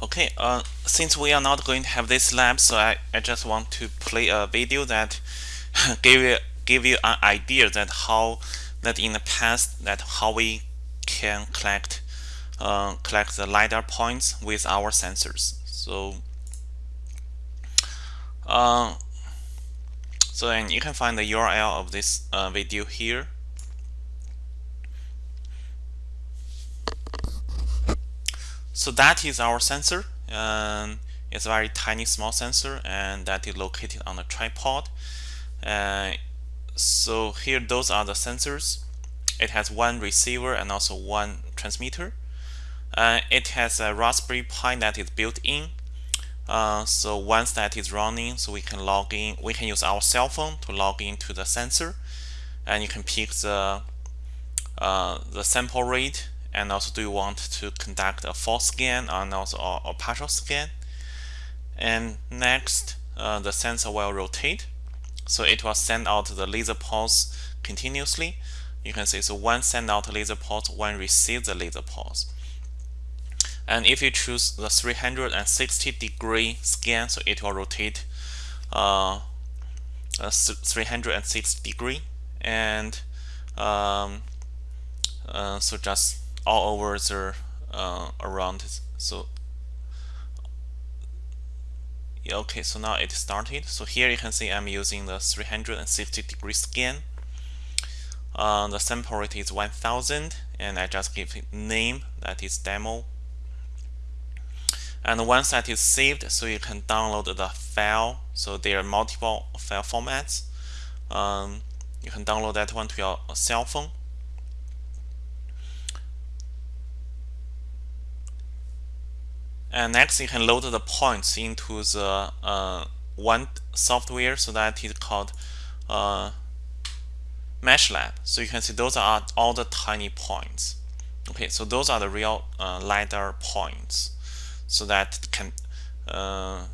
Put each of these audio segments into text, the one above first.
Okay, uh, since we are not going to have this lab, so I, I just want to play a video that give you give you an idea that how that in the past that how we can collect uh, collect the lidar points with our sensors. So uh, so and you can find the URL of this uh, video here. So that is our sensor. it's a very tiny small sensor and that is located on a tripod. Uh, so here those are the sensors. It has one receiver and also one transmitter. Uh, it has a Raspberry Pi that is built in. Uh, so once that is running, so we can log in, we can use our cell phone to log into the sensor and you can pick the uh, the sample rate and also do you want to conduct a full scan and also a, a partial scan? And next uh, the sensor will rotate. So it will send out the laser pulse continuously. You can see so one send out the laser pulse one receive the laser pulse. And if you choose the 360 degree scan so it will rotate uh, 360 degree. And um, uh, so just all over the uh, around so okay so now it started. So here you can see I'm using the 360 degree scan uh, the sample rate is 1000 and I just give it name that is demo. And once that is saved so you can download the file. So there are multiple file formats. Um, you can download that one to your cell phone and next you can load the points into the uh, one software. So that is called uh, MeshLab so you can see those are all the tiny points. Okay so those are the real uh, LiDAR points. So that can uh,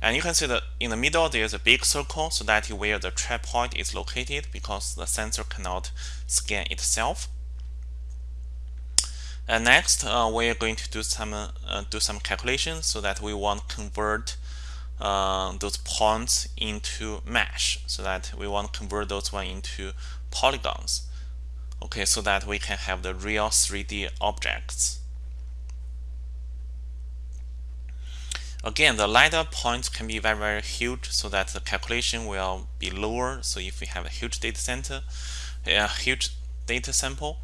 and you can see that in the middle there's a big circle. So that is where the trap point is located because the sensor cannot scan itself and next, uh, we are going to do some uh, do some calculations so that we want to convert uh, those points into mesh, so that we want to convert those one into polygons. Okay, so that we can have the real 3D objects. Again, the LiDAR points can be very, very huge so that the calculation will be lower. So if we have a huge data center, a huge data sample,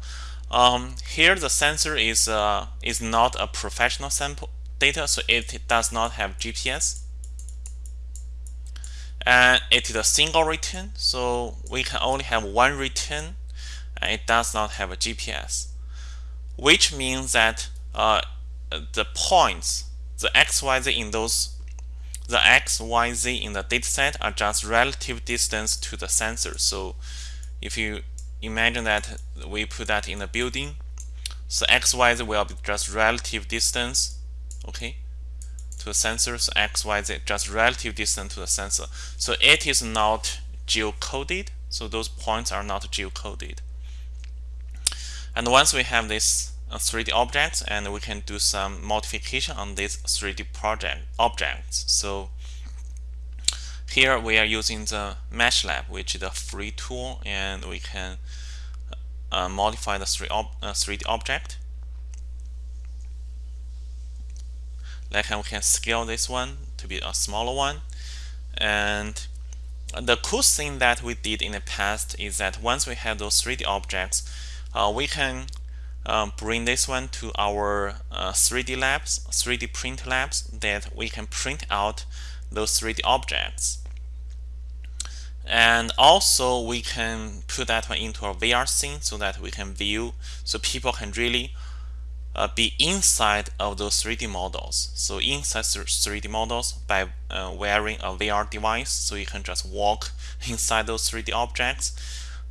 um, here the sensor is uh, is not a professional sample data, so it does not have GPS. And it is a single return, so we can only have one return, and it does not have a GPS, which means that uh, the points, the XYZ in those, the XYZ in the dataset are just relative distance to the sensor. So if you imagine that we put that in a building. So xyz will be just relative distance okay to the sensor. So xyz just relative distance to the sensor. So it is not geocoded. So those points are not geocoded. And once we have this uh, 3D objects and we can do some modification on these 3D project objects. So here we are using the MeshLab, which is a free tool, and we can uh, modify the 3D, ob uh, 3D object. Like we can scale this one to be a smaller one. And the cool thing that we did in the past is that once we have those 3D objects, uh, we can um, bring this one to our uh, 3D labs, 3D print labs that we can print out those 3D objects and also we can put that one into a VR scene so that we can view so people can really uh, be inside of those 3D models. So inside 3D models by uh, wearing a VR device so you can just walk inside those 3D objects.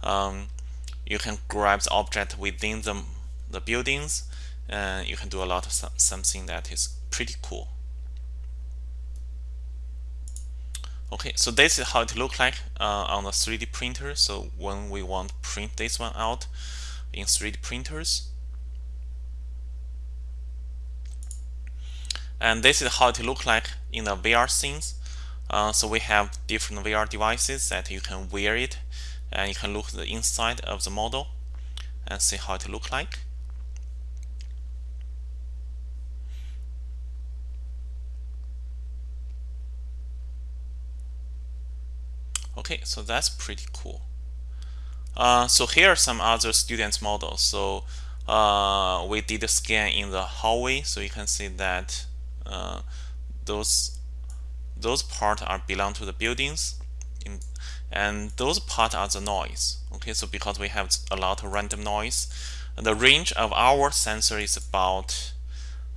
Um, you can grab the object within the, the buildings and you can do a lot of something that is pretty cool Okay, so this is how it looks like uh, on a 3D printer. So when we want to print this one out in 3D printers. and this is how it look like in the VR scenes. Uh, so we have different VR devices that you can wear it and you can look the inside of the model and see how it look like. Okay, so that's pretty cool. Uh, so here are some other students models. So uh, we did a scan in the hallway, so you can see that uh, those those parts are belong to the buildings, in, and those parts are the noise. Okay, so because we have a lot of random noise, the range of our sensor is about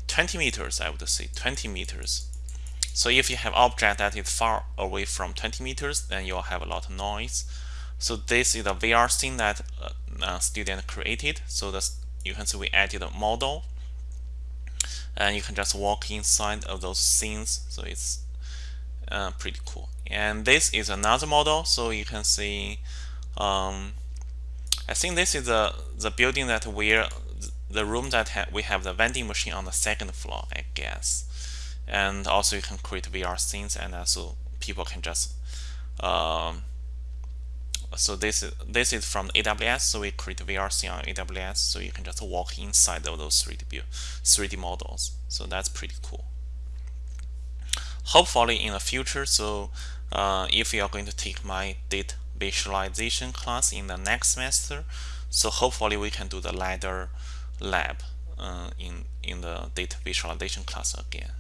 20 meters. I would say 20 meters. So if you have object that is far away from 20 meters, then you'll have a lot of noise. So this is a VR scene that uh, a student created. So you can see we added a model and you can just walk inside of those scenes. So it's uh, pretty cool. And this is another model. So you can see, um, I think this is the, the building that we're, the room that ha we have the vending machine on the second floor, I guess and also you can create VR scenes and also people can just um, so this is this is from AWS so we create VR scene on AWS so you can just walk inside of those 3D 3D models. So that's pretty cool. Hopefully in the future so uh, if you are going to take my data visualization class in the next semester so hopefully we can do the lidar lab uh, in in the data visualization class again